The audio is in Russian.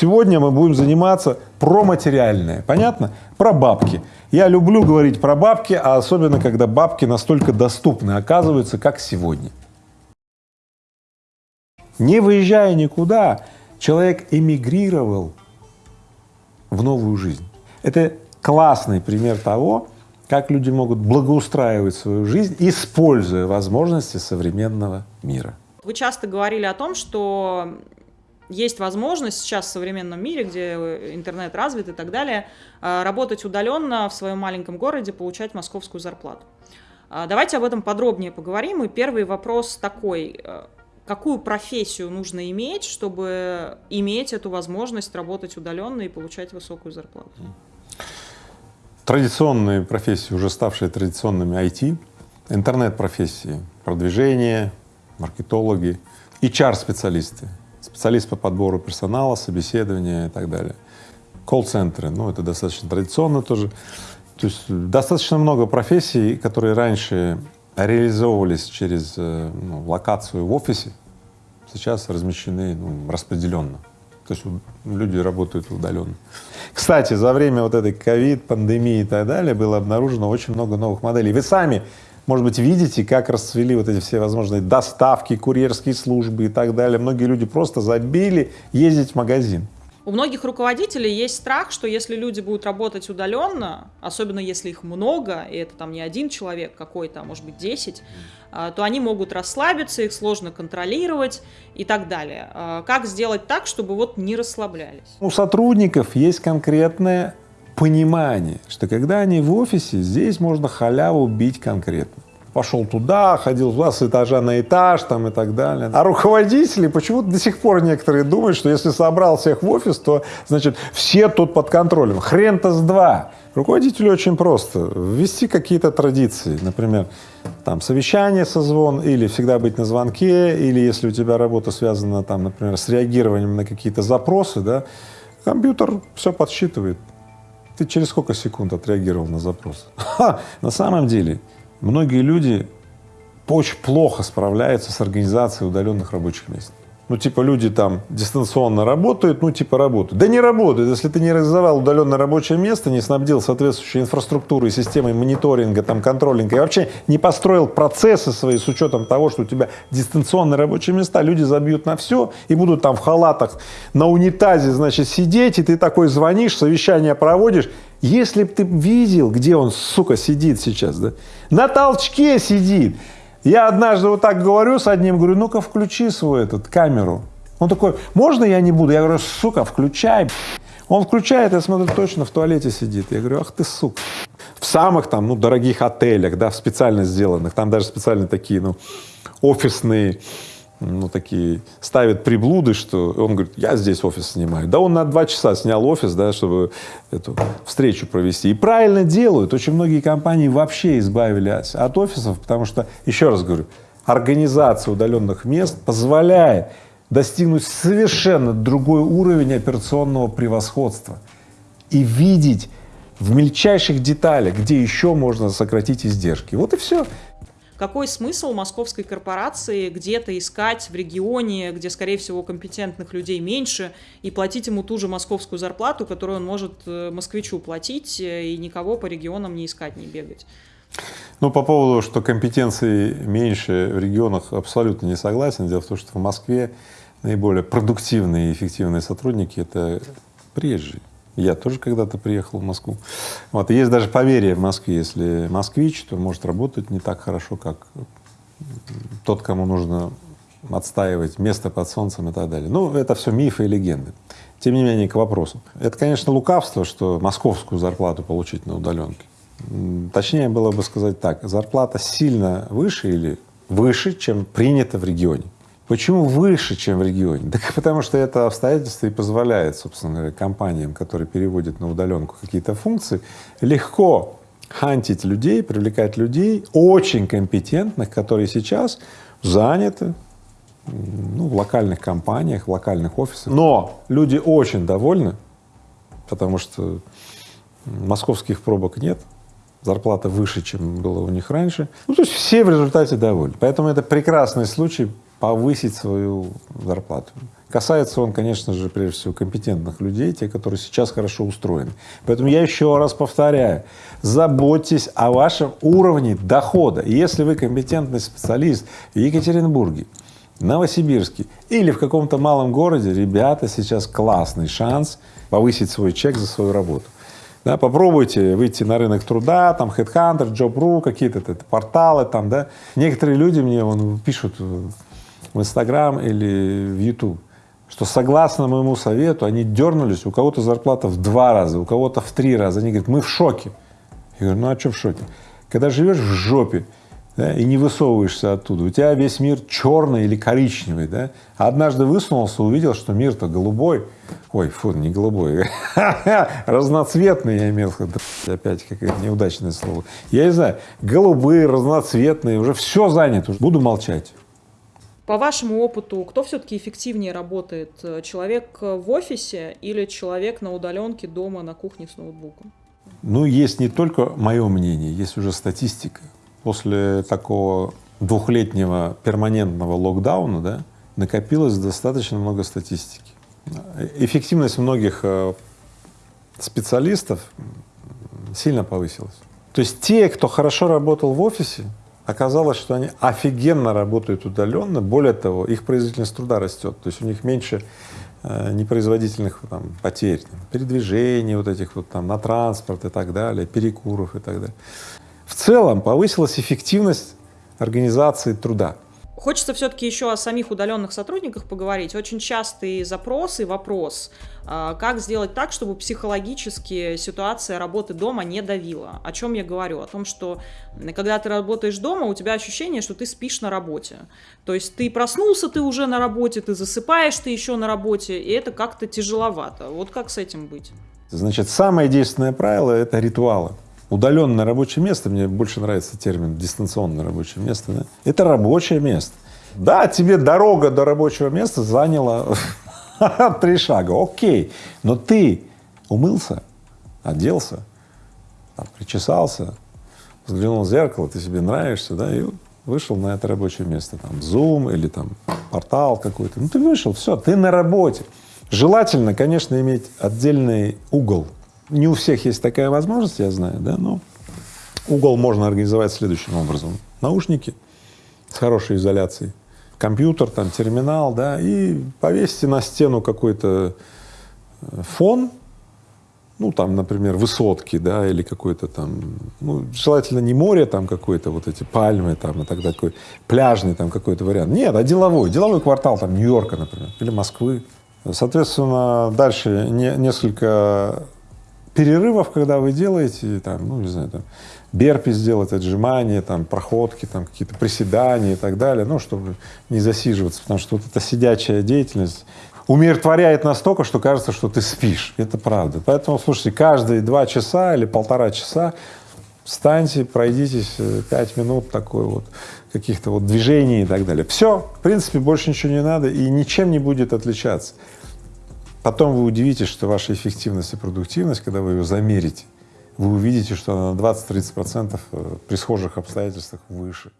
Сегодня мы будем заниматься про материальное, понятно? Про бабки. Я люблю говорить про бабки, а особенно, когда бабки настолько доступны, оказываются, как сегодня. Не выезжая никуда, человек эмигрировал в новую жизнь. Это классный пример того, как люди могут благоустраивать свою жизнь, используя возможности современного мира. Вы часто говорили о том, что есть возможность сейчас в современном мире, где интернет развит и так далее, э, работать удаленно в своем маленьком городе, получать московскую зарплату. А, давайте об этом подробнее поговорим. И первый вопрос такой. Э, какую профессию нужно иметь, чтобы иметь эту возможность работать удаленно и получать высокую зарплату? Традиционные профессии, уже ставшие традиционными IT, интернет-профессии, продвижение, маркетологи, HR-специалисты, специалист по подбору персонала, собеседования и так далее. Колл-центры, ну это достаточно традиционно тоже. То есть достаточно много профессий, которые раньше реализовывались через э, ну, локацию в офисе, сейчас размещены ну, распределенно. То есть люди работают удаленно. Кстати, за время вот этой ковид, пандемии и так далее было обнаружено очень много новых моделей. Вы сами может быть, видите, как расцвели вот эти все возможные доставки, курьерские службы и так далее. Многие люди просто забили ездить в магазин. У многих руководителей есть страх, что если люди будут работать удаленно, особенно если их много, и это там не один человек какой-то, а может быть 10, а, то они могут расслабиться, их сложно контролировать и так далее. А, как сделать так, чтобы вот не расслаблялись? У сотрудников есть конкретное понимание, что когда они в офисе, здесь можно халяву бить конкретно. Пошел туда, ходил туда, с этажа на этаж там и так далее. А руководители почему-то до сих пор некоторые думают, что если собрал всех в офис, то, значит, все тут под контролем. Хрен-то с два. Руководителю очень просто. Ввести какие-то традиции, например, там совещание, созвон, или всегда быть на звонке, или если у тебя работа связана, там, например, с реагированием на какие-то запросы, да, компьютер все подсчитывает, ты через сколько секунд отреагировал на запрос? Ха! На самом деле многие люди очень плохо справляются с организацией удаленных рабочих мест. Ну, типа люди там дистанционно работают, ну, типа работают. Да не работают, если ты не реализовал удаленное рабочее место, не снабдил соответствующей инфраструктурой, системой мониторинга, там, контролинга, и вообще не построил процессы свои с учетом того, что у тебя дистанционные рабочие места, люди забьют на все и будут там в халатах на унитазе, значит, сидеть, и ты такой звонишь, совещание проводишь. Если бы ты видел, где он, сука, сидит сейчас, да, на толчке сидит, я однажды вот так говорю с одним, говорю, ну-ка включи свою этот камеру. Он такой, можно я не буду? Я говорю, сука, включай. Он включает, я смотрю, точно в туалете сидит. Я говорю, ах ты сука. В самых там, ну, дорогих отелях, да, в специально сделанных, там даже специально такие, ну, офисные ну, такие, ставит приблуды, что он говорит, я здесь офис снимаю. Да он на два часа снял офис, да, чтобы эту встречу провести. И правильно делают. Очень многие компании вообще избавились от офисов, потому что, еще раз говорю, организация удаленных мест позволяет достигнуть совершенно другой уровень операционного превосходства и видеть в мельчайших деталях, где еще можно сократить издержки. Вот и все. Какой смысл московской корпорации где-то искать в регионе, где, скорее всего, компетентных людей меньше, и платить ему ту же московскую зарплату, которую он может э, москвичу платить, э, и никого по регионам не искать, не бегать? Ну, по поводу, что компетенции меньше в регионах, абсолютно не согласен. Дело в том, что в Москве наиболее продуктивные и эффективные сотрудники — это приезжие. Я тоже когда-то приехал в Москву. Вот. Есть даже поверье в Москве, если москвич, то может работать не так хорошо, как тот, кому нужно отстаивать место под солнцем и так далее. Ну, это все мифы и легенды. Тем не менее, к вопросу. Это, конечно, лукавство, что московскую зарплату получить на удаленке. Точнее было бы сказать так, зарплата сильно выше или выше, чем принято в регионе. Почему выше, чем в регионе? Так потому что это обстоятельство и позволяет, собственно говоря, компаниям, которые переводят на удаленку какие-то функции, легко хантить людей, привлекать людей очень компетентных, которые сейчас заняты ну, в локальных компаниях, в локальных офисах. Но люди очень довольны, потому что московских пробок нет, зарплата выше, чем было у них раньше. Ну, то есть все в результате довольны. Поэтому это прекрасный случай повысить свою зарплату. Касается он, конечно же, прежде всего компетентных людей, те, которые сейчас хорошо устроены. Поэтому я еще раз повторяю, заботьтесь о вашем уровне дохода. Если вы компетентный специалист в Екатеринбурге, Новосибирске или в каком-то малом городе, ребята, сейчас классный шанс повысить свой чек за свою работу. Да, попробуйте выйти на рынок труда, там Headhunter, Job.ru, какие-то порталы там, да. Некоторые люди мне вон, пишут в Инстаграм или в Ютуб, что согласно моему совету они дернулись, у кого-то зарплата в два раза, у кого-то в три раза. Они говорят, мы в шоке. Я говорю, ну а что в шоке? Когда живешь в жопе, да, и не высовываешься оттуда. У тебя весь мир черный или коричневый, да? А однажды высунулся, увидел, что мир-то голубой. Ой, фу, не голубой, разноцветный я имел в виду. Опять какое-то неудачное слово. Я не знаю, голубые, разноцветные, уже все занято. Буду молчать. По вашему опыту, кто все-таки эффективнее работает? Человек в офисе или человек на удаленке дома на кухне с ноутбуком? Ну, есть не только мое мнение, есть уже статистика после такого двухлетнего перманентного локдауна да, накопилось достаточно много статистики. Эффективность многих э, специалистов сильно повысилась. То есть те, кто хорошо работал в офисе, оказалось, что они офигенно работают удаленно, более того, их производительность труда растет, то есть у них меньше э, непроизводительных там, потерь, там, передвижений вот этих вот там на транспорт и так далее, перекуров и так далее. В целом повысилась эффективность организации труда. Хочется все-таки еще о самих удаленных сотрудниках поговорить. Очень частый запрос и вопрос, а, как сделать так, чтобы психологически ситуация работы дома не давила. О чем я говорю? О том, что когда ты работаешь дома, у тебя ощущение, что ты спишь на работе. То есть ты проснулся, ты уже на работе, ты засыпаешь, ты еще на работе, и это как-то тяжеловато. Вот как с этим быть? Значит, самое действенное правило — это ритуалы. Удаленное рабочее место, мне больше нравится термин дистанционное рабочее место, да? это рабочее место. Да, тебе дорога до рабочего места заняла три шага, окей, но ты умылся, оделся, там, причесался, взглянул в зеркало, ты себе нравишься, да, и вышел на это рабочее место, там, Zoom или там портал какой-то, ну ты вышел, все, ты на работе. Желательно, конечно, иметь отдельный угол не у всех есть такая возможность, я знаю, да, но угол можно организовать следующим образом. Наушники с хорошей изоляцией, компьютер, там, терминал, да, и повесьте на стену какой-то э, фон, ну, там, например, высотки, да, или какой-то там, ну, желательно не море там какое-то, вот эти пальмы там и так такой пляжный там какой-то вариант. Нет, а деловой, деловой квартал там Нью-Йорка, например, или Москвы. Соответственно, дальше не, несколько перерывов, когда вы делаете, там, ну, не знаю, там, берпи сделать, отжимания, там, проходки, там, какие-то приседания и так далее, ну, чтобы не засиживаться, потому что вот эта сидячая деятельность умиротворяет настолько, что кажется, что ты спишь. Это правда. Поэтому, слушайте, каждые два часа или полтора часа встаньте, пройдитесь э, пять минут такой вот каких-то вот движений и так далее. Все, в принципе, больше ничего не надо и ничем не будет отличаться. Потом вы удивитесь, что ваша эффективность и продуктивность, когда вы ее замерите, вы увидите, что она на 20-30 процентов э, при схожих обстоятельствах выше.